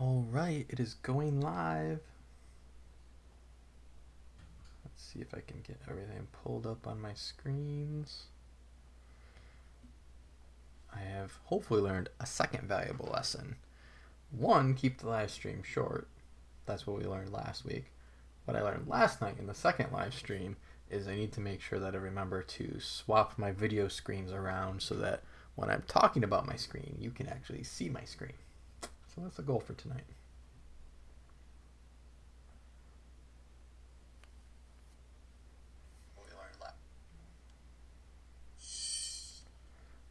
All right, it is going live. Let's see if I can get everything pulled up on my screens. I have hopefully learned a second valuable lesson. One, keep the live stream short. That's what we learned last week. What I learned last night in the second live stream is I need to make sure that I remember to swap my video screens around so that when I'm talking about my screen, you can actually see my screen. That's the goal for tonight.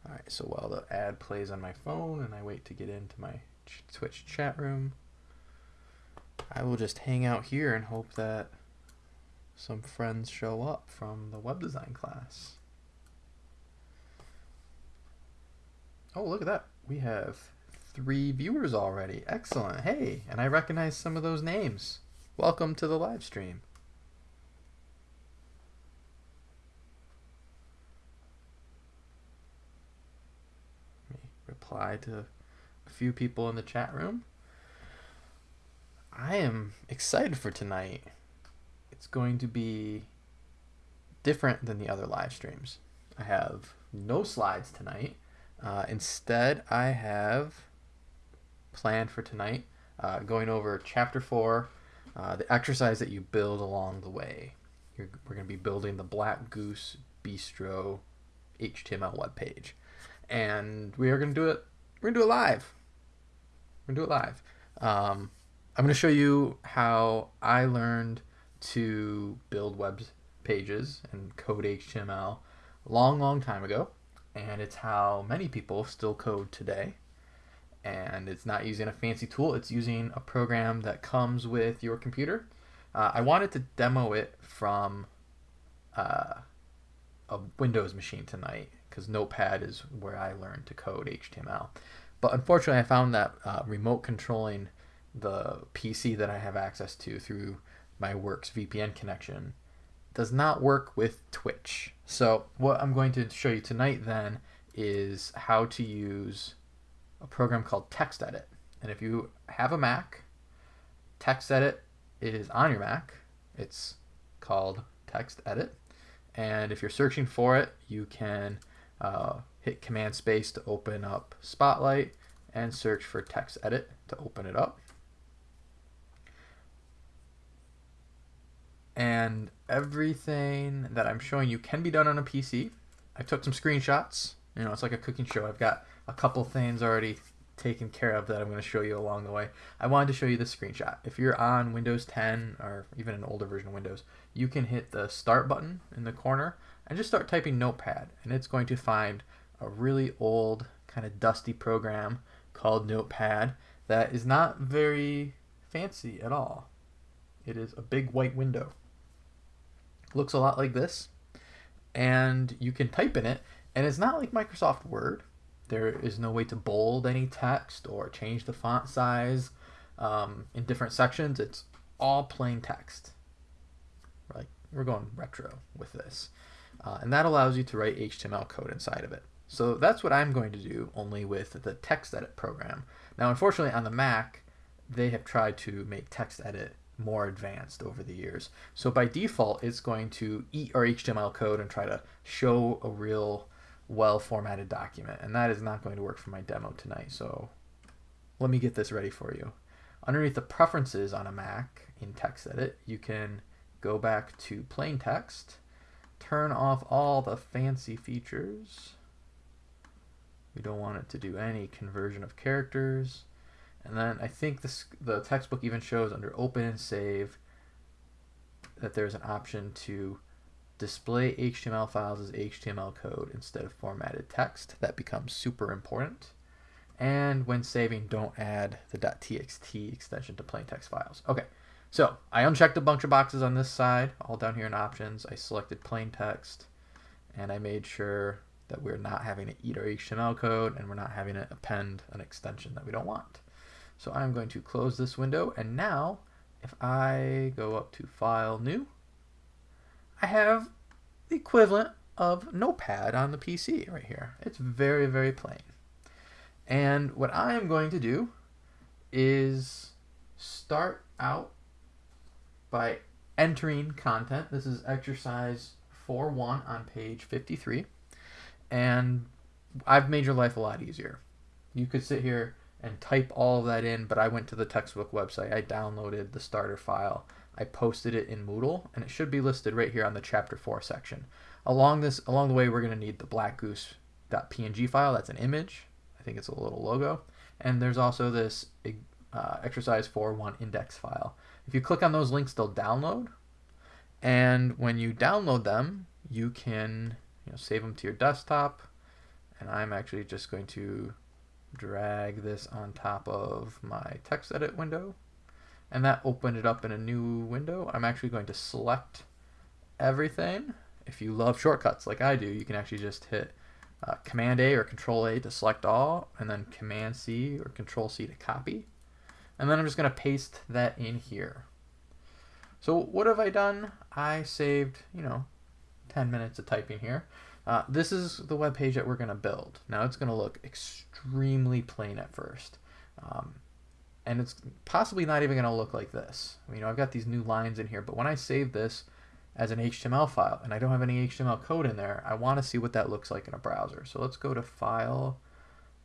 All right, so while the ad plays on my phone and I wait to get into my Twitch chat room, I will just hang out here and hope that some friends show up from the web design class. Oh, look at that. We have three viewers already. Excellent. Hey, and I recognize some of those names. Welcome to the live stream. Reply to a few people in the chat room. I am excited for tonight. It's going to be different than the other live streams. I have no slides tonight. Uh, instead, I have planned for tonight uh, going over chapter four, uh, the exercise that you build along the way. You're, we're going to be building the Black Goose Bistro HTML web page, and we are going to do it. We're going to do it live. We're going to do it live. Um, I'm going to show you how I learned to build web pages and code HTML long, long time ago and it's how many people still code today. And it's not using a fancy tool, it's using a program that comes with your computer. Uh, I wanted to demo it from uh, a Windows machine tonight because Notepad is where I learned to code HTML. But unfortunately, I found that uh, remote controlling the PC that I have access to through my Works VPN connection does not work with Twitch. So what I'm going to show you tonight then is how to use a program called TextEdit. And if you have a Mac, TextEdit is on your Mac. It's called TextEdit. And if you're searching for it, you can uh, hit Command Space to open up Spotlight and search for TextEdit to open it up. and everything that I'm showing you can be done on a PC. I took some screenshots. You know, it's like a cooking show. I've got a couple things already taken care of that I'm going to show you along the way. I wanted to show you the screenshot. If you're on Windows 10 or even an older version of Windows, you can hit the start button in the corner and just start typing Notepad and it's going to find a really old kind of dusty program called Notepad that is not very fancy at all. It is a big white window looks a lot like this and you can type in it and it's not like Microsoft Word there is no way to bold any text or change the font size um, in different sections. It's all plain text. Like we're going retro with this. Uh, and that allows you to write HTML code inside of it. So that's what I'm going to do only with the TextEdit program. Now unfortunately on the Mac they have tried to make TextEdit more advanced over the years. So by default, it's going to eat our HTML code and try to show a real well formatted document. And that is not going to work for my demo tonight. So let me get this ready for you. Underneath the preferences on a Mac in TextEdit, you can go back to plain text, turn off all the fancy features. We don't want it to do any conversion of characters. And then I think this, the textbook even shows under open and save that there's an option to display HTML files as HTML code instead of formatted text. That becomes super important. And when saving, don't add the .txt extension to plain text files. Okay, so I unchecked a bunch of boxes on this side, all down here in options. I selected plain text, and I made sure that we're not having to eat our HTML code and we're not having to append an extension that we don't want. So I'm going to close this window and now if I go up to File, New, I have the equivalent of Notepad on the PC right here. It's very, very plain. And what I am going to do is start out by entering content. This is exercise 4-1 on page 53. And I've made your life a lot easier. You could sit here and type all of that in, but I went to the textbook website. I downloaded the starter file. I posted it in Moodle, and it should be listed right here on the chapter 4 section. Along this, along the way, we're going to need the blackgoose.png file. That's an image. I think it's a little logo. And there's also this uh, exercise 4.1 index file. If you click on those links, they'll download. And when you download them, you can you know, save them to your desktop. And I'm actually just going to drag this on top of my text edit window. And that opened it up in a new window. I'm actually going to select everything. If you love shortcuts like I do, you can actually just hit uh, Command A or Control A to select all, and then Command C or Control C to copy. And then I'm just going to paste that in here. So what have I done? I saved, you know, 10 minutes of typing here. Uh, this is the web page that we're going to build. Now it's going to look extremely plain at first. Um, and it's possibly not even going to look like this. You know, I've got these new lines in here, but when I save this as an HTML file and I don't have any HTML code in there, I want to see what that looks like in a browser. So let's go to File,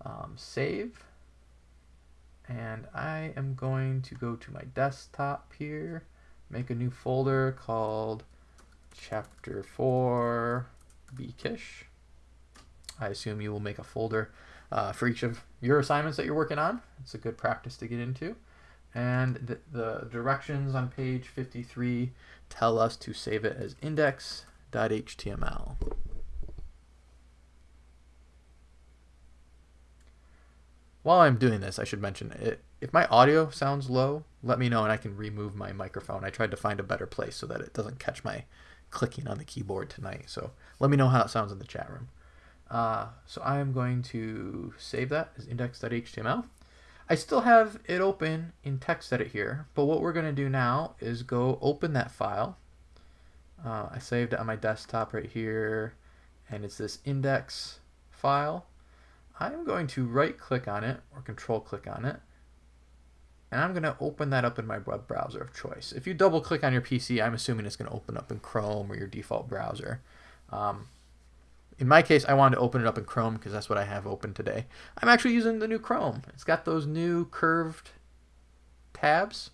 um, Save, and I am going to go to my desktop here, make a new folder called Chapter 4 Bkish. I assume you will make a folder uh, for each of your assignments that you're working on. It's a good practice to get into. And the, the directions on page 53 tell us to save it as index.html. While I'm doing this, I should mention it. If my audio sounds low, let me know and I can remove my microphone. I tried to find a better place so that it doesn't catch my clicking on the keyboard tonight. So let me know how it sounds in the chat room. Uh, so I am going to save that as index.html. I still have it open in TextEdit here, but what we're going to do now is go open that file. Uh, I saved it on my desktop right here, and it's this index file. I'm going to right click on it or control click on it and I'm going to open that up in my web browser of choice. If you double click on your PC, I'm assuming it's going to open up in Chrome or your default browser. Um, in my case, I wanted to open it up in Chrome because that's what I have open today. I'm actually using the new Chrome. It's got those new curved tabs.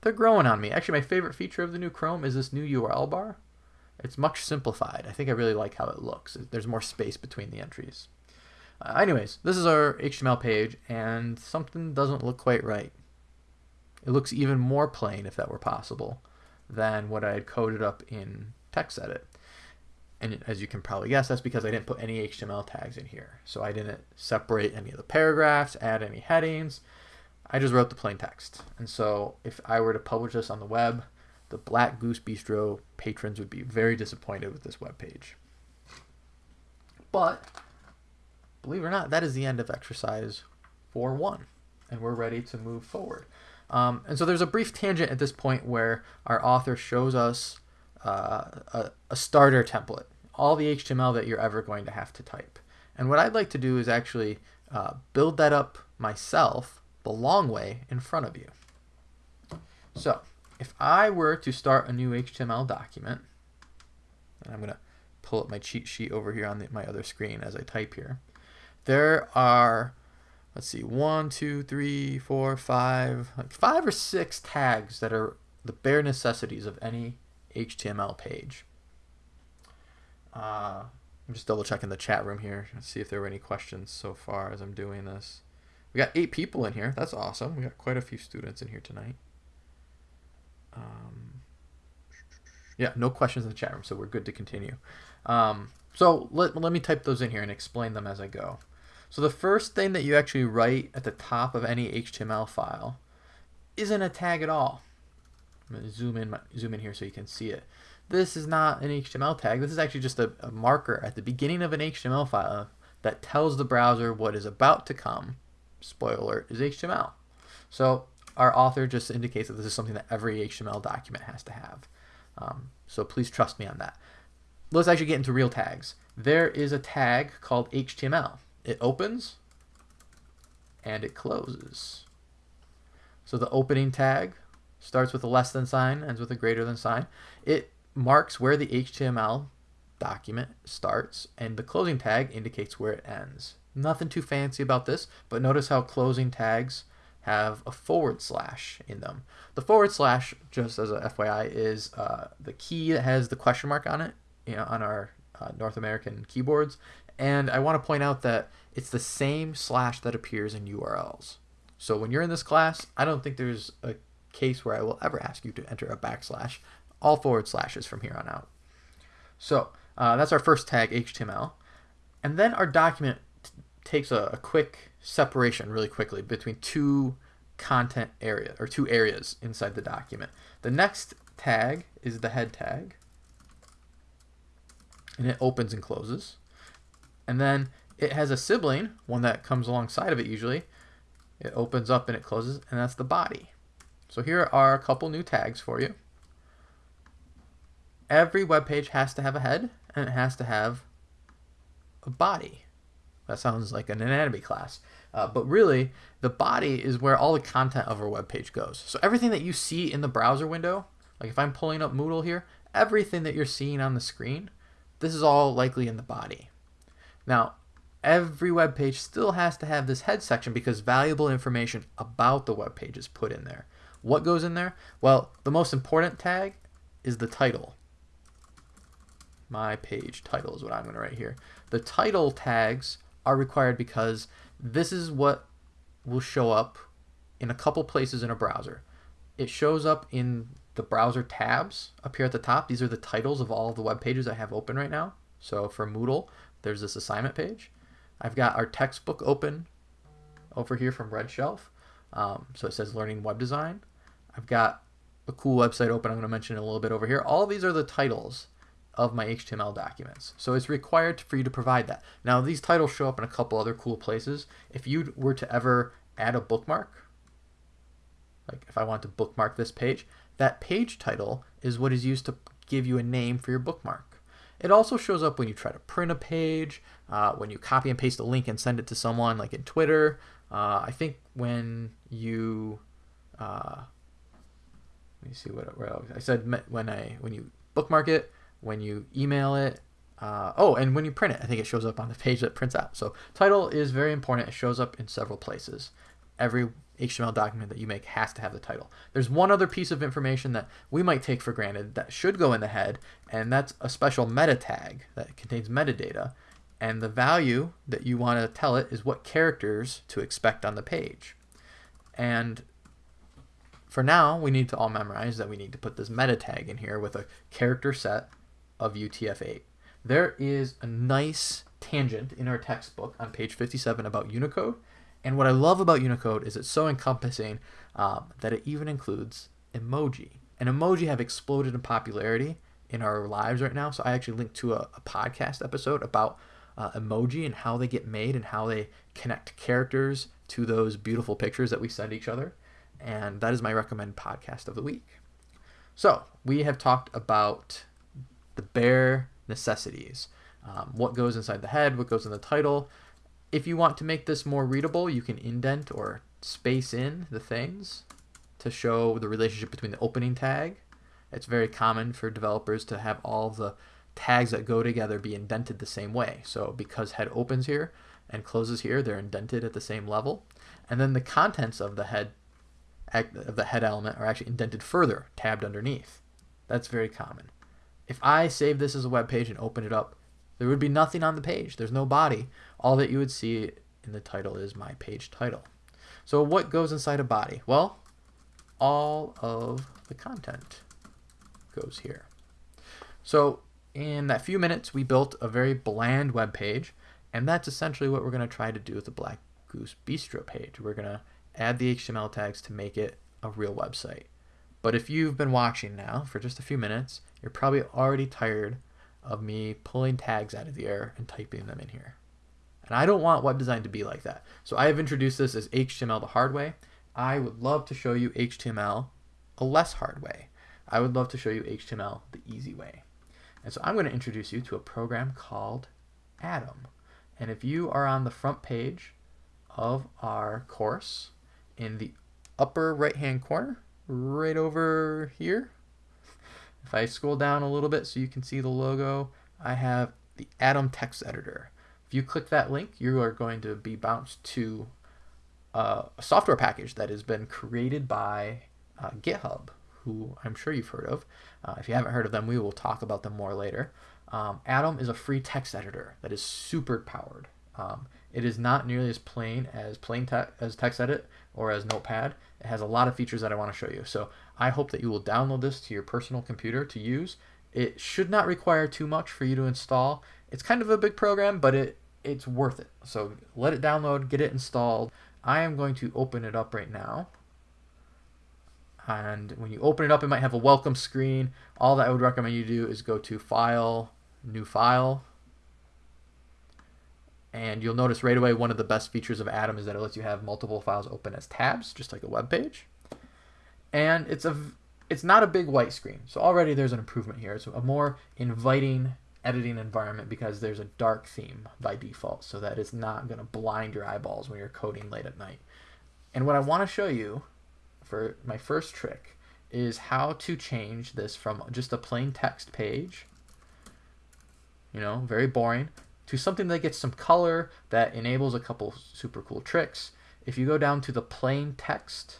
They're growing on me. Actually, my favorite feature of the new Chrome is this new URL bar. It's much simplified. I think I really like how it looks. There's more space between the entries. Uh, anyways, this is our HTML page, and something doesn't look quite right. It looks even more plain, if that were possible, than what I had coded up in TextEdit. And as you can probably guess, that's because I didn't put any HTML tags in here. So I didn't separate any of the paragraphs, add any headings. I just wrote the plain text. And so if I were to publish this on the web, the Black Goose Bistro patrons would be very disappointed with this web page. But believe it or not, that is the end of exercise 4-1. and we're ready to move forward. Um, and so there's a brief tangent at this point where our author shows us uh, a, a starter template, all the HTML that you're ever going to have to type. And what I'd like to do is actually uh, build that up myself the long way in front of you. So if I were to start a new HTML document, and I'm going to pull up my cheat sheet over here on the, my other screen as I type here, there are, let's see, one, two, three, four, five, like five or six tags that are the bare necessities of any HTML page. Uh, I'm just double checking the chat room here to see if there were any questions so far as I'm doing this. We got eight people in here. That's awesome. We got quite a few students in here tonight. Um, yeah, no questions in the chat room, so we're good to continue. Um, so let, let me type those in here and explain them as I go. So the first thing that you actually write at the top of any HTML file isn't a tag at all. I'm going to zoom in, zoom in here so you can see it. This is not an HTML tag. This is actually just a, a marker at the beginning of an HTML file that tells the browser what is about to come. Spoiler alert is HTML. So our author just indicates that this is something that every HTML document has to have. Um, so please trust me on that. Let's actually get into real tags. There is a tag called HTML. It opens and it closes. So the opening tag starts with a less than sign, ends with a greater than sign. It marks where the HTML document starts, and the closing tag indicates where it ends. Nothing too fancy about this, but notice how closing tags have a forward slash in them. The forward slash, just as a FYI, is uh, the key that has the question mark on it you know, on our uh, North American keyboards. And I want to point out that it's the same slash that appears in URLs. So when you're in this class, I don't think there's a case where I will ever ask you to enter a backslash. All forward slashes from here on out. So uh, that's our first tag, HTML. And then our document takes a, a quick separation really quickly between two content area or two areas inside the document. The next tag is the head tag and it opens and closes. And then it has a sibling, one that comes alongside of it usually. It opens up and it closes, and that's the body. So here are a couple new tags for you. Every web page has to have a head, and it has to have a body. That sounds like an anatomy class. Uh, but really, the body is where all the content of our web page goes. So everything that you see in the browser window, like if I'm pulling up Moodle here, everything that you're seeing on the screen this is all likely in the body. Now, every web page still has to have this head section because valuable information about the web page is put in there. What goes in there? Well, the most important tag is the title. My page title is what I'm going to write here. The title tags are required because this is what will show up in a couple places in a browser. It shows up in the browser tabs up here at the top. These are the titles of all of the web pages I have open right now. So for Moodle, there's this assignment page. I've got our textbook open over here from Red Shelf. Um, so it says Learning Web Design. I've got a cool website open I'm going to mention in a little bit over here. All these are the titles of my HTML documents. So it's required for you to provide that. Now these titles show up in a couple other cool places. If you were to ever add a bookmark, like if I want to bookmark this page, that page title is what is used to give you a name for your bookmark. It also shows up when you try to print a page, uh, when you copy and paste a link and send it to someone, like in Twitter. Uh, I think when you, uh, let me see what, what. I said when I when you bookmark it, when you email it. Uh, oh, and when you print it, I think it shows up on the page that prints out. So title is very important. It shows up in several places. Every HTML document that you make has to have the title. There's one other piece of information that we might take for granted that should go in the head, and that's a special meta tag that contains metadata. And the value that you want to tell it is what characters to expect on the page. And for now, we need to all memorize that we need to put this meta tag in here with a character set of UTF-8. There is a nice tangent in our textbook on page 57 about Unicode and what I love about Unicode is it's so encompassing um, that it even includes emoji. And emoji have exploded in popularity in our lives right now. So I actually linked to a, a podcast episode about uh, emoji and how they get made and how they connect characters to those beautiful pictures that we send each other. And that is my recommend podcast of the week. So we have talked about bare necessities. Um, what goes inside the head, what goes in the title, if you want to make this more readable, you can indent or space in the things to show the relationship between the opening tag. It's very common for developers to have all the tags that go together be indented the same way. So because head opens here and closes here, they're indented at the same level. And then the contents of the head of the head element are actually indented further, tabbed underneath. That's very common. If I save this as a web page and open it up, there would be nothing on the page. There's no body. All that you would see in the title is my page title. So what goes inside a body? Well, all of the content goes here. So in that few minutes, we built a very bland web page, and that's essentially what we're going to try to do with the Black Goose Bistro page. We're going to add the HTML tags to make it a real website. But if you've been watching now for just a few minutes, you're probably already tired of me pulling tags out of the air and typing them in here. And I don't want web design to be like that. So I have introduced this as HTML the hard way. I would love to show you HTML a less hard way. I would love to show you HTML the easy way. And so I'm going to introduce you to a program called Atom. And if you are on the front page of our course in the upper right hand corner, right over here. If I scroll down a little bit so you can see the logo, I have the Atom text editor. If you click that link, you are going to be bounced to uh, a software package that has been created by uh, GitHub, who I'm sure you've heard of. Uh, if you haven't heard of them, we will talk about them more later. Um, Atom is a free text editor that is super powered. Um, it is not nearly as plain as plain te as TextEdit or as Notepad. It has a lot of features that I want to show you. So I hope that you will download this to your personal computer to use. It should not require too much for you to install. It's kind of a big program, but it it's worth it. So let it download, get it installed. I am going to open it up right now. And when you open it up, it might have a welcome screen. All that I would recommend you do is go to File, New File. And you'll notice right away one of the best features of Atom is that it lets you have multiple files open as tabs, just like a web page. And it's a it's not a big white screen. So already there's an improvement here. It's a more inviting editing environment because there's a dark theme by default so that it's not going to blind your eyeballs when you're coding late at night. And what I want to show you for my first trick is how to change this from just a plain text page, you know, very boring, to something that gets some color that enables a couple super cool tricks. If you go down to the plain text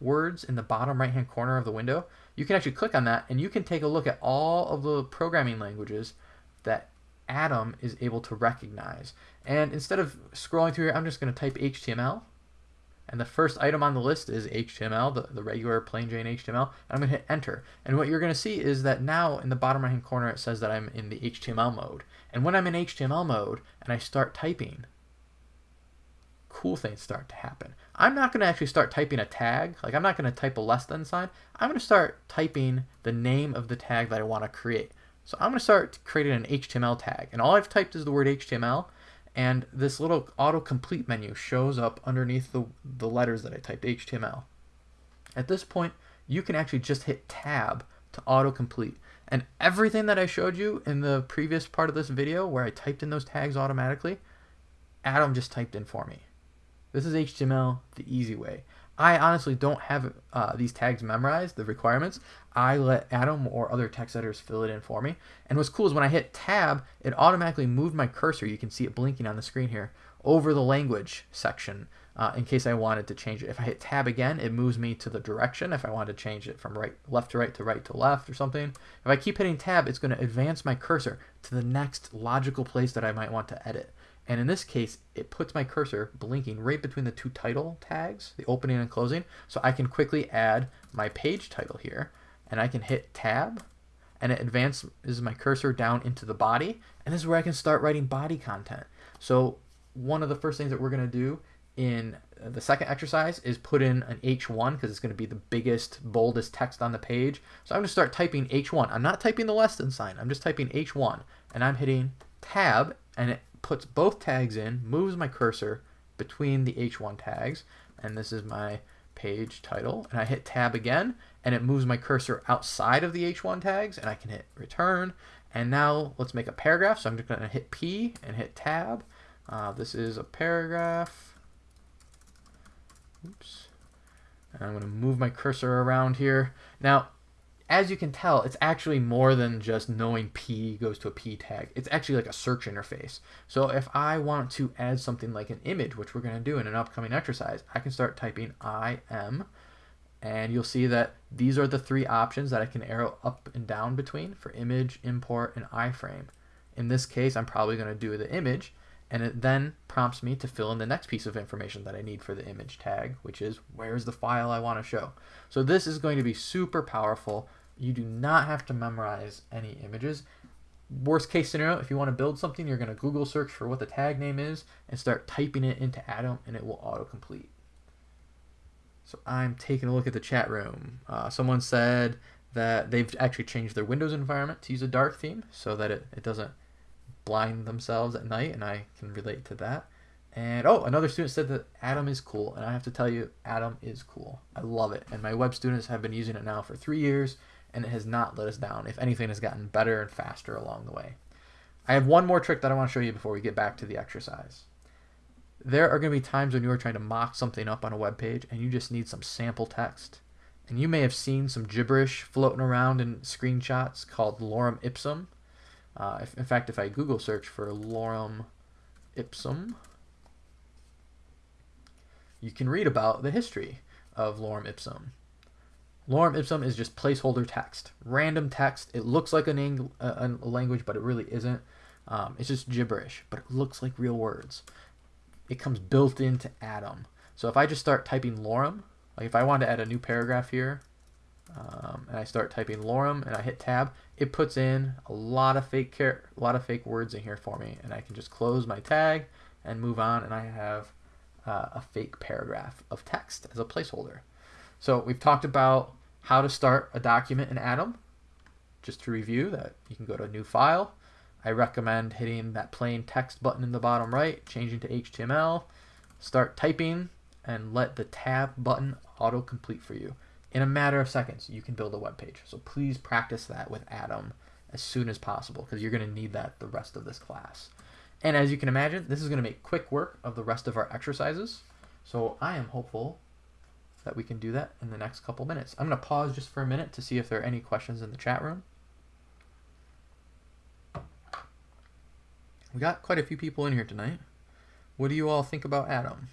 words in the bottom right hand corner of the window, you can actually click on that and you can take a look at all of the programming languages that Atom is able to recognize. And instead of scrolling through here, I'm just going to type HTML. And the first item on the list is HTML, the, the regular plain Jane HTML. And I'm going to hit enter. And what you're going to see is that now in the bottom right hand corner, it says that I'm in the HTML mode. And when I'm in HTML mode and I start typing, cool things start to happen. I'm not going to actually start typing a tag. Like I'm not going to type a less than sign. I'm going to start typing the name of the tag that I want to create. So I'm going to start creating an HTML tag. And all I've typed is the word HTML. And this little autocomplete menu shows up underneath the, the letters that I typed HTML. At this point, you can actually just hit tab to autocomplete. And everything that I showed you in the previous part of this video where I typed in those tags automatically, Atom just typed in for me. This is HTML the easy way. I honestly don't have uh, these tags memorized, the requirements. I let Atom or other text editors fill it in for me. And what's cool is when I hit tab, it automatically moved my cursor, you can see it blinking on the screen here, over the language section uh, in case I wanted to change it. If I hit tab again, it moves me to the direction if I want to change it from right left to right to right to left or something. If I keep hitting tab, it's going to advance my cursor to the next logical place that I might want to edit. And in this case, it puts my cursor blinking right between the two title tags, the opening and closing. So I can quickly add my page title here and I can hit tab and it advances my cursor down into the body. And this is where I can start writing body content. So one of the first things that we're going to do in the second exercise is put in an H1 because it's going to be the biggest, boldest text on the page. So I'm going to start typing H1. I'm not typing the less than sign. I'm just typing H1 and I'm hitting tab and it puts both tags in, moves my cursor between the H1 tags, and this is my page title, and I hit tab again, and it moves my cursor outside of the H1 tags, and I can hit return, and now let's make a paragraph, so I'm just going to hit P and hit tab. Uh, this is a paragraph. Oops. And I'm going to move my cursor around here. Now, as you can tell, it's actually more than just knowing P goes to a P tag. It's actually like a search interface. So if I want to add something like an image, which we're going to do in an upcoming exercise, I can start typing IM, and you'll see that these are the three options that I can arrow up and down between for image, import, and iframe. In this case, I'm probably going to do the image, and it then prompts me to fill in the next piece of information that I need for the image tag, which is where's the file I want to show. So this is going to be super powerful you do not have to memorize any images. Worst case scenario, if you want to build something, you're going to Google search for what the tag name is and start typing it into Atom and it will autocomplete. So I'm taking a look at the chat room. Uh, someone said that they've actually changed their Windows environment to use a dark theme so that it, it doesn't blind themselves at night, and I can relate to that. And oh, another student said that Atom is cool, and I have to tell you, Atom is cool. I love it, and my web students have been using it now for three years, and it has not let us down. If anything, has gotten better and faster along the way. I have one more trick that I want to show you before we get back to the exercise. there are going to be times when you are trying to mock something up on a web page and you just need some sample text. And you may have seen some gibberish floating around in screenshots called lorem ipsum. Uh, if, in fact, if I Google search for lorem ipsum, you can read about the history of lorem ipsum. Lorem ipsum is just placeholder text, random text. It looks like a, a language, but it really isn't. Um, it's just gibberish, but it looks like real words. It comes built into Atom. So if I just start typing lorem, like if I want to add a new paragraph here, um, and I start typing lorem and I hit tab, it puts in a lot of fake care, a lot of fake words in here for me, and I can just close my tag and move on, and I have uh, a fake paragraph of text as a placeholder. So we've talked about how to start a document in Atom. Just to review that, you can go to a new file. I recommend hitting that plain text button in the bottom right, changing to HTML, start typing, and let the tab button autocomplete for you. In a matter of seconds, you can build a web page. So please practice that with Atom as soon as possible because you're going to need that the rest of this class. And as you can imagine, this is going to make quick work of the rest of our exercises. So I am hopeful that we can do that in the next couple minutes. I'm going to pause just for a minute to see if there are any questions in the chat room. We got quite a few people in here tonight. What do you all think about Atom?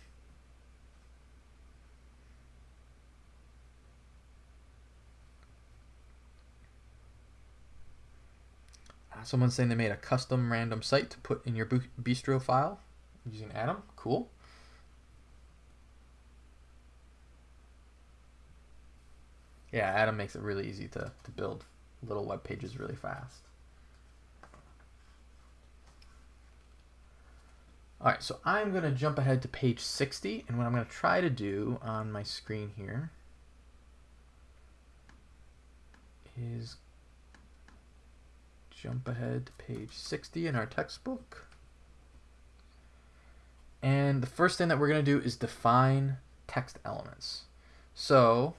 Someone's saying they made a custom random site to put in your bistro file using Atom. Cool. Yeah, Atom makes it really easy to, to build little web pages really fast. All right, so I'm going to jump ahead to page 60, and what I'm going to try to do on my screen here is jump ahead to page 60 in our textbook. And the first thing that we're going to do is define text elements. So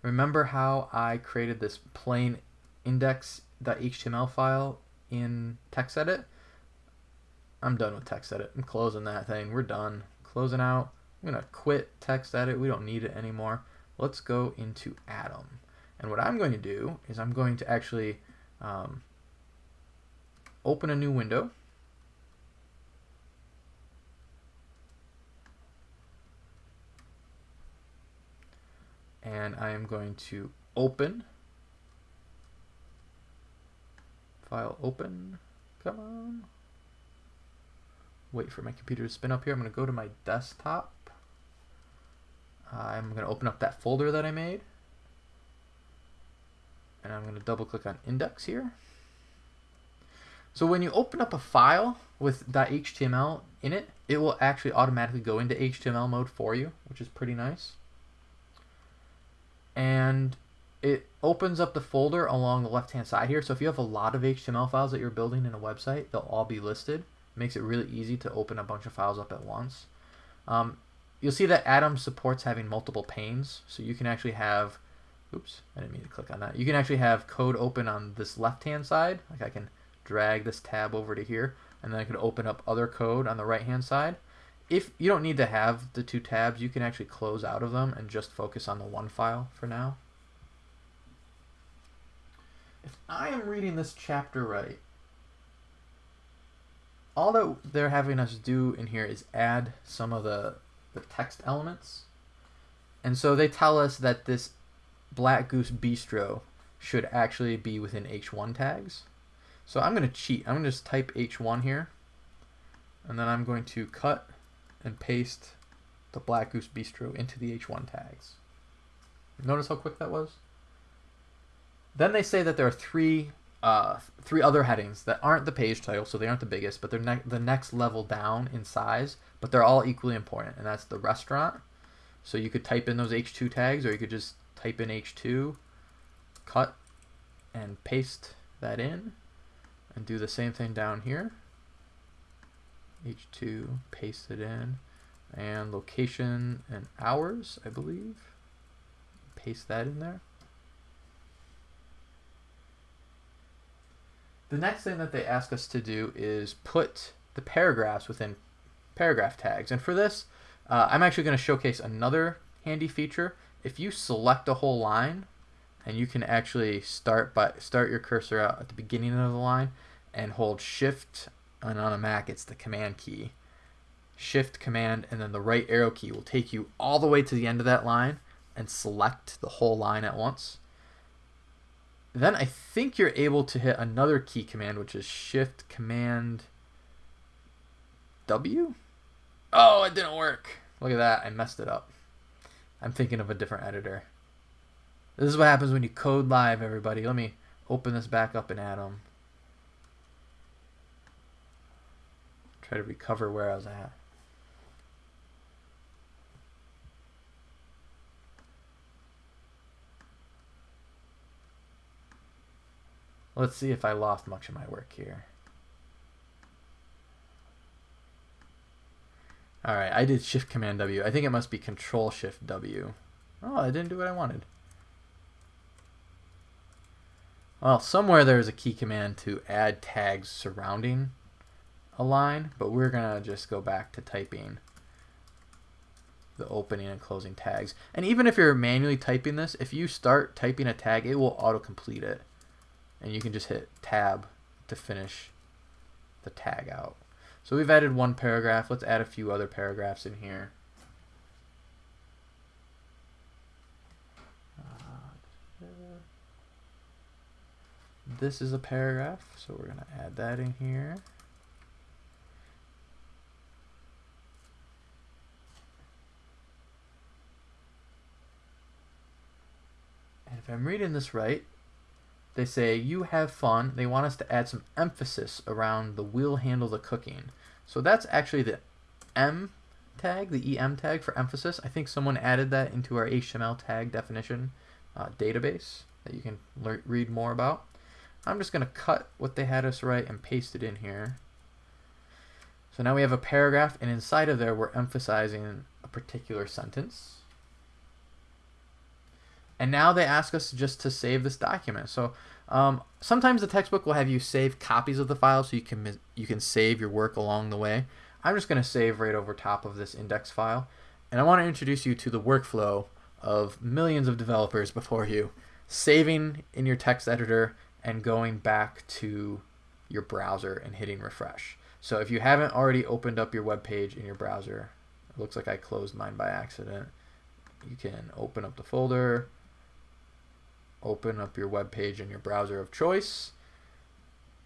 remember how I created this plain index.html file in TextEdit? I'm done with TextEdit. I'm closing that thing. We're done. Closing out. I'm going to quit TextEdit. We don't need it anymore. Let's go into Atom. And what I'm going to do is I'm going to actually um, open a new window. And I am going to open, file open, come on. Wait for my computer to spin up here. I'm going to go to my desktop. I'm going to open up that folder that I made. And I'm going to double click on index here. So when you open up a file with .html in it, it will actually automatically go into HTML mode for you, which is pretty nice. And it opens up the folder along the left-hand side here. So if you have a lot of HTML files that you're building in a website, they'll all be listed. It makes it really easy to open a bunch of files up at once. Um, you'll see that Atom supports having multiple panes. So you can actually have, oops, I didn't mean to click on that. You can actually have code open on this left-hand side. Like I can drag this tab over to here, and then I could open up other code on the right hand side. If you don't need to have the two tabs, you can actually close out of them and just focus on the one file for now. If I am reading this chapter right, all that they're having us do in here is add some of the, the text elements. And so they tell us that this Black Goose Bistro should actually be within H1 tags. So I'm going to cheat. I'm going to just type H1 here. And then I'm going to cut and paste the Black Goose Bistro into the H1 tags. Notice how quick that was? Then they say that there are three uh, three other headings that aren't the page title, so they aren't the biggest, but they're ne the next level down in size, but they're all equally important, and that's the restaurant. So you could type in those H2 tags, or you could just type in H2, cut, and paste that in and do the same thing down here. H2, paste it in, and location and hours, I believe. Paste that in there. The next thing that they ask us to do is put the paragraphs within paragraph tags. And for this, uh, I'm actually going to showcase another handy feature. If you select a whole line, and you can actually start by start your cursor out at the beginning of the line and hold shift and on a Mac it's the command key. Shift command and then the right arrow key will take you all the way to the end of that line and select the whole line at once. Then I think you're able to hit another key command which is shift command W? Oh it didn't work. Look at that I messed it up. I'm thinking of a different editor this is what happens when you code live everybody let me open this back up in Atom try to recover where I was at. Let's see if I lost much of my work here. Alright, I did Shift Command W. I think it must be Control Shift W. Oh, I didn't do what I wanted. Well, somewhere there's a key command to add tags surrounding a line, but we're going to just go back to typing the opening and closing tags. And even if you're manually typing this, if you start typing a tag, it will auto-complete it. And you can just hit tab to finish the tag out. So we've added one paragraph. Let's add a few other paragraphs in here. This is a paragraph, so we're going to add that in here. And if I'm reading this right, they say, you have fun. They want us to add some emphasis around the will handle the cooking. So that's actually the M tag, the EM tag for emphasis. I think someone added that into our HTML tag definition uh, database that you can read more about. I'm just going to cut what they had us write and paste it in here. So now we have a paragraph, and inside of there we're emphasizing a particular sentence. And now they ask us just to save this document. So um, sometimes the textbook will have you save copies of the file so you can you can save your work along the way. I'm just going to save right over top of this index file. And I want to introduce you to the workflow of millions of developers before you, saving in your text editor and going back to your browser and hitting refresh. So if you haven't already opened up your web page in your browser, it looks like I closed mine by accident. You can open up the folder, open up your web page in your browser of choice.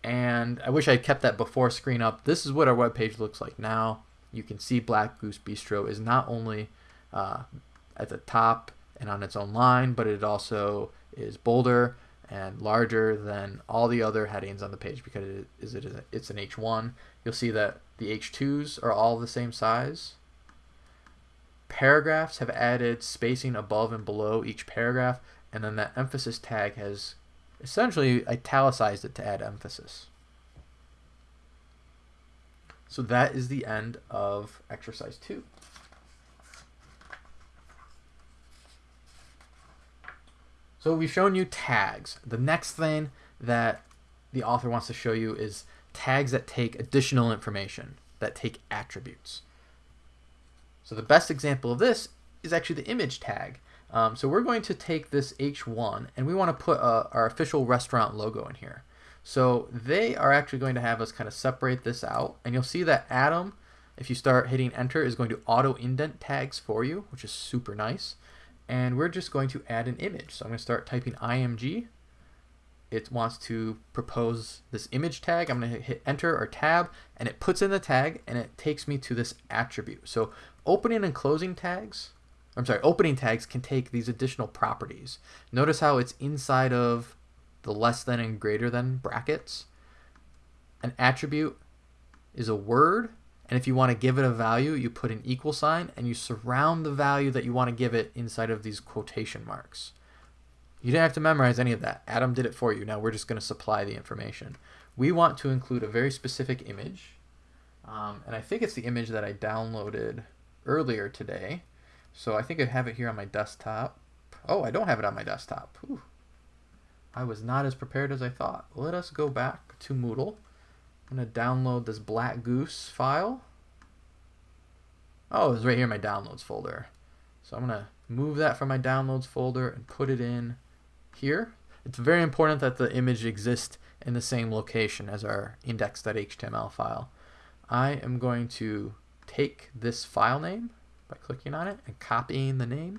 And I wish I kept that before screen up. This is what our web page looks like now. You can see Black Goose Bistro is not only uh, at the top and on its own line, but it also is bolder and larger than all the other headings on the page because it is it is it's an H1. You'll see that the H2s are all the same size. Paragraphs have added spacing above and below each paragraph and then that emphasis tag has essentially italicized it to add emphasis. So that is the end of exercise two. So we've shown you tags. The next thing that the author wants to show you is tags that take additional information, that take attributes. So the best example of this is actually the image tag. Um, so we're going to take this H1 and we want to put uh, our official restaurant logo in here. So they are actually going to have us kind of separate this out and you'll see that Atom, if you start hitting enter, is going to auto indent tags for you, which is super nice. And we're just going to add an image. So I'm going to start typing IMG. It wants to propose this image tag. I'm going to hit enter or tab and it puts in the tag and it takes me to this attribute. So opening and closing tags I'm sorry, opening tags can take these additional properties. Notice how it's inside of the less than and greater than brackets. An attribute is a word, and if you want to give it a value, you put an equal sign and you surround the value that you want to give it inside of these quotation marks. You didn't have to memorize any of that. Atom did it for you. Now we're just going to supply the information. We want to include a very specific image, um, and I think it's the image that I downloaded earlier today. So I think I have it here on my desktop. Oh, I don't have it on my desktop. Whew. I was not as prepared as I thought. Let us go back to Moodle. I'm going to download this Black Goose file. Oh, it's right here in my downloads folder. So I'm going to move that from my downloads folder and put it in here. It's very important that the image exists in the same location as our index.html file. I am going to take this file name by clicking on it and copying the name.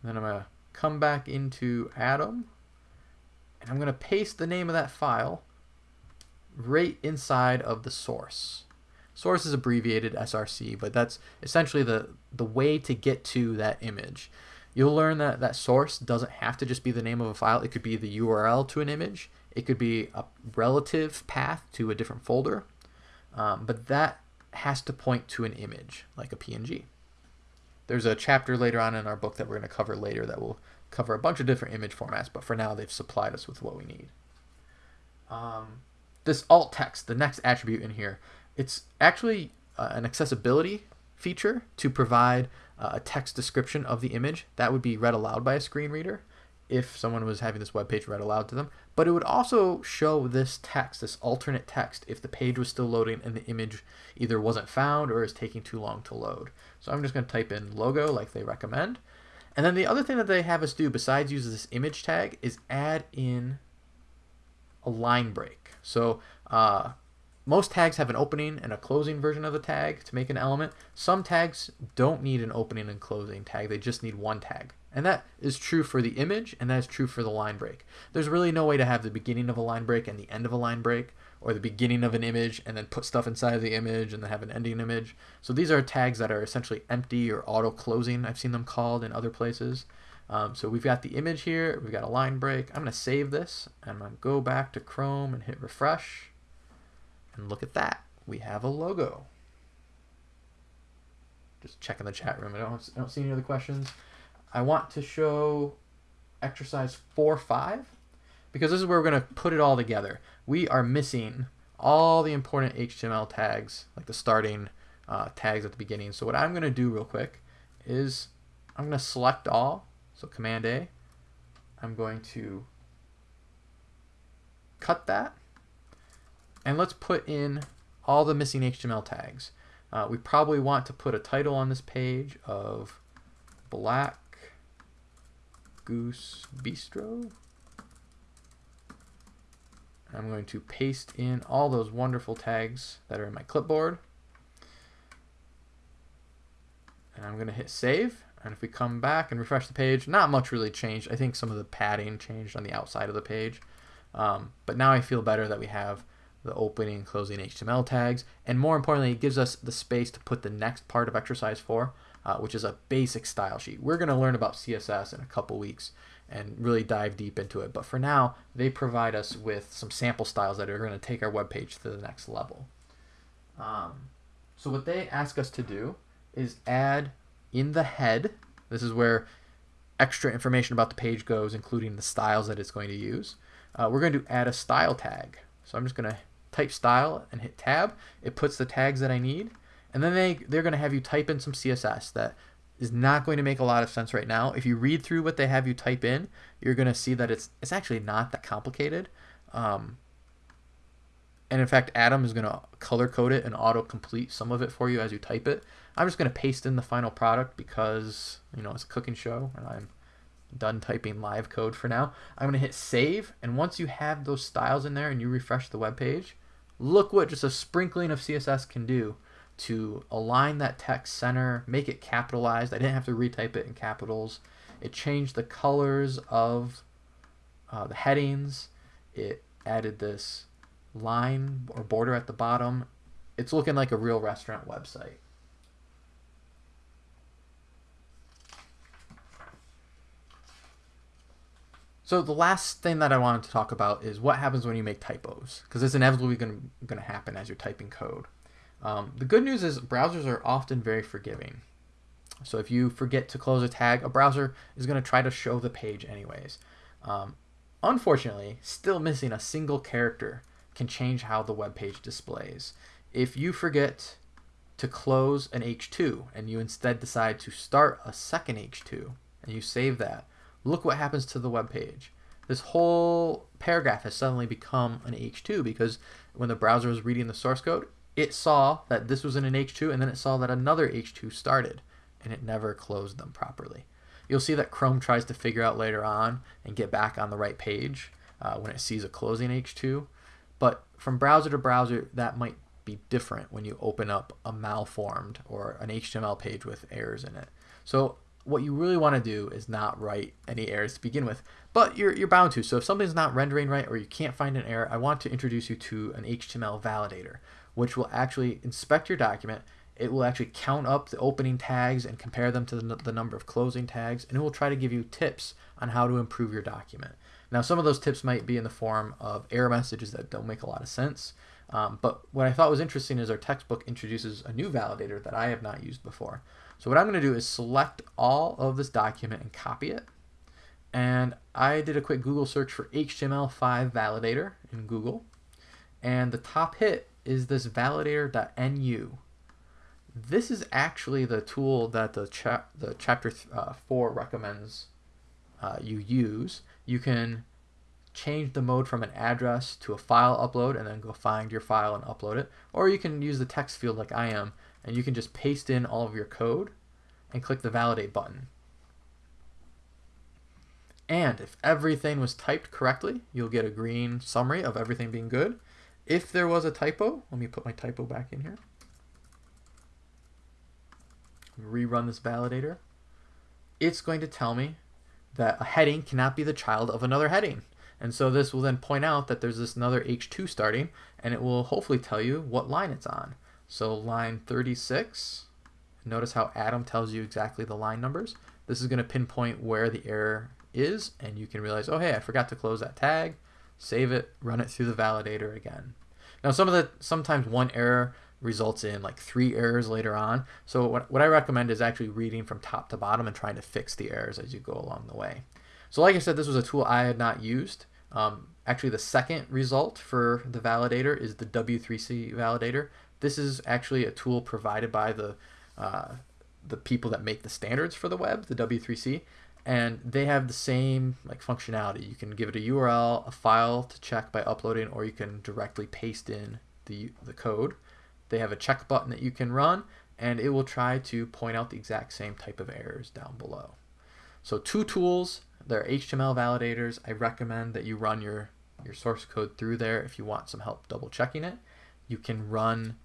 And then I'm going to come back into Atom and I'm going to paste the name of that file right inside of the source. Source is abbreviated SRC, but that's essentially the, the way to get to that image. You'll learn that that source doesn't have to just be the name of a file. It could be the URL to an image. It could be a relative path to a different folder. Um, but that has to point to an image, like a PNG. There's a chapter later on in our book that we're going to cover later that will cover a bunch of different image formats, but for now they've supplied us with what we need. Um, this alt text, the next attribute in here, it's actually uh, an accessibility feature to provide uh, a text description of the image that would be read aloud by a screen reader if someone was having this web page read aloud to them. But it would also show this text, this alternate text, if the page was still loading and the image either wasn't found or is taking too long to load. So I'm just going to type in logo like they recommend. And then the other thing that they have us do besides use this image tag is add in a line break. So uh, most tags have an opening and a closing version of the tag to make an element. Some tags don't need an opening and closing tag, they just need one tag. And that is true for the image and that is true for the line break. There's really no way to have the beginning of a line break and the end of a line break or the beginning of an image and then put stuff inside of the image and then have an ending image. So these are tags that are essentially empty or auto closing, I've seen them called in other places. Um, so we've got the image here, we've got a line break. I'm going to save this and I'm to go back to Chrome and hit refresh. And look at that. We have a logo. Just checking the chat room. I don't, I don't see any other questions. I want to show exercise 4-5 because this is where we're going to put it all together. We are missing all the important HTML tags, like the starting uh, tags at the beginning. So what I'm going to do real quick is I'm going to select all, so Command A. I'm going to cut that and let's put in all the missing HTML tags. Uh, we probably want to put a title on this page of Black Goose Bistro. I'm going to paste in all those wonderful tags that are in my clipboard. And I'm going to hit save. And if we come back and refresh the page, not much really changed. I think some of the padding changed on the outside of the page. Um, but now I feel better that we have the opening and closing HTML tags, and more importantly, it gives us the space to put the next part of exercise four, uh, which is a basic style sheet. We're going to learn about CSS in a couple weeks and really dive deep into it. But for now, they provide us with some sample styles that are going to take our web page to the next level. Um, so what they ask us to do is add in the head, this is where extra information about the page goes, including the styles that it's going to use. Uh, we're going to add a style tag. So I'm just going to type style and hit tab. It puts the tags that I need. And then they, they're going to have you type in some CSS that is not going to make a lot of sense right now. If you read through what they have you type in, you're going to see that it's, it's actually not that complicated. Um, and in fact, Atom is going to color code it and auto complete some of it for you as you type it. I'm just going to paste in the final product because, you know, it's a cooking show and I'm done typing live code for now. I'm going to hit save. And once you have those styles in there and you refresh the web page, look what just a sprinkling of CSS can do to align that text center, make it capitalized. I didn't have to retype it in capitals. It changed the colors of uh, the headings. It added this line or border at the bottom. It's looking like a real restaurant website. So the last thing that I wanted to talk about is what happens when you make typos, because it's inevitably going to happen as you're typing code. Um, the good news is browsers are often very forgiving. So if you forget to close a tag, a browser is going to try to show the page anyways. Um, unfortunately, still missing a single character can change how the web page displays. If you forget to close an H2 and you instead decide to start a second H2 and you save that, look what happens to the web page. This whole paragraph has suddenly become an H2 because when the browser is reading the source code, it saw that this was in an H2 and then it saw that another H2 started and it never closed them properly. You'll see that Chrome tries to figure out later on and get back on the right page uh, when it sees a closing H2. But from browser to browser, that might be different when you open up a malformed or an HTML page with errors in it. So what you really want to do is not write any errors to begin with, but you're, you're bound to. So if something's not rendering right or you can't find an error, I want to introduce you to an HTML validator, which will actually inspect your document. It will actually count up the opening tags and compare them to the, the number of closing tags, and it will try to give you tips on how to improve your document. Now, some of those tips might be in the form of error messages that don't make a lot of sense. Um, but what I thought was interesting is our textbook introduces a new validator that I have not used before. So what I'm going to do is select all of this document and copy it. And I did a quick Google search for HTML5 validator in Google. And the top hit is this validator.nu. This is actually the tool that the, cha the chapter uh, 4 recommends uh, you use. You can change the mode from an address to a file upload and then go find your file and upload it. Or you can use the text field like I am and you can just paste in all of your code and click the validate button. And if everything was typed correctly, you'll get a green summary of everything being good. If there was a typo, let me put my typo back in here. Rerun this validator. It's going to tell me that a heading cannot be the child of another heading. And so this will then point out that there's this another H2 starting, and it will hopefully tell you what line it's on. So line 36, notice how Atom tells you exactly the line numbers. This is going to pinpoint where the error is, and you can realize, oh, hey, I forgot to close that tag. Save it, run it through the validator again. Now, some of the sometimes one error results in like three errors later on. So what, what I recommend is actually reading from top to bottom and trying to fix the errors as you go along the way. So like I said, this was a tool I had not used. Um, actually, the second result for the validator is the W3C validator. This is actually a tool provided by the uh, the people that make the standards for the web, the W3C, and they have the same like functionality. You can give it a URL, a file to check by uploading, or you can directly paste in the the code. They have a check button that you can run, and it will try to point out the exact same type of errors down below. So two tools, they're HTML validators. I recommend that you run your, your source code through there if you want some help double checking it. You can run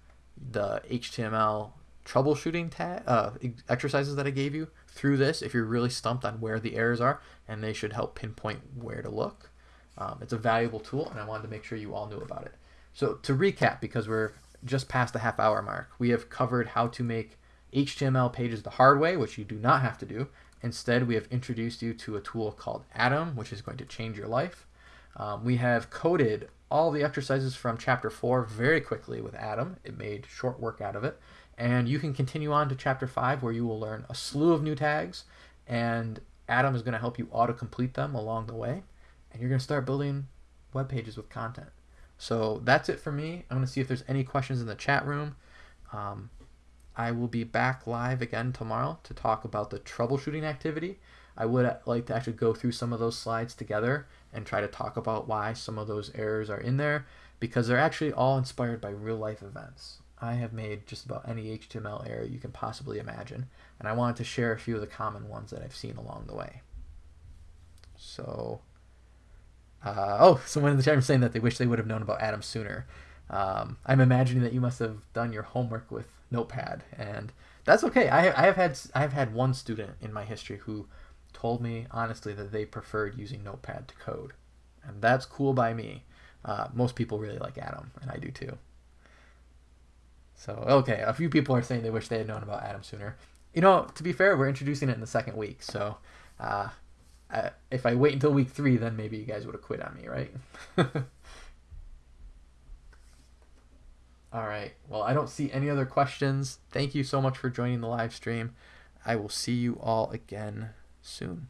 the HTML troubleshooting uh, exercises that I gave you through this if you're really stumped on where the errors are, and they should help pinpoint where to look. Um, it's a valuable tool, and I wanted to make sure you all knew about it. So to recap, because we're just past the half hour mark, we have covered how to make HTML pages the hard way, which you do not have to do. Instead, we have introduced you to a tool called Atom, which is going to change your life. Um, we have coded all the exercises from chapter 4 very quickly with Atom. It made short work out of it. And you can continue on to chapter 5 where you will learn a slew of new tags and Atom is going to help you auto-complete them along the way. And you're going to start building web pages with content. So that's it for me. I'm going to see if there's any questions in the chat room. Um, I will be back live again tomorrow to talk about the troubleshooting activity. I would like to actually go through some of those slides together and try to talk about why some of those errors are in there because they're actually all inspired by real life events. I have made just about any HTML error you can possibly imagine, and I wanted to share a few of the common ones that I've seen along the way. So, uh, oh, someone in the chat room saying that they wish they would have known about Atom sooner. Um, I'm imagining that you must have done your homework with Notepad, and that's okay. I, I have had I have had one student in my history who told me honestly that they preferred using Notepad to code, and that's cool by me. Uh, most people really like Atom, and I do too. So okay, a few people are saying they wish they had known about Atom sooner. You know, to be fair, we're introducing it in the second week, so uh, I, if I wait until week three, then maybe you guys would have quit on me, right? All right. Well, I don't see any other questions. Thank you so much for joining the live stream. I will see you all again soon.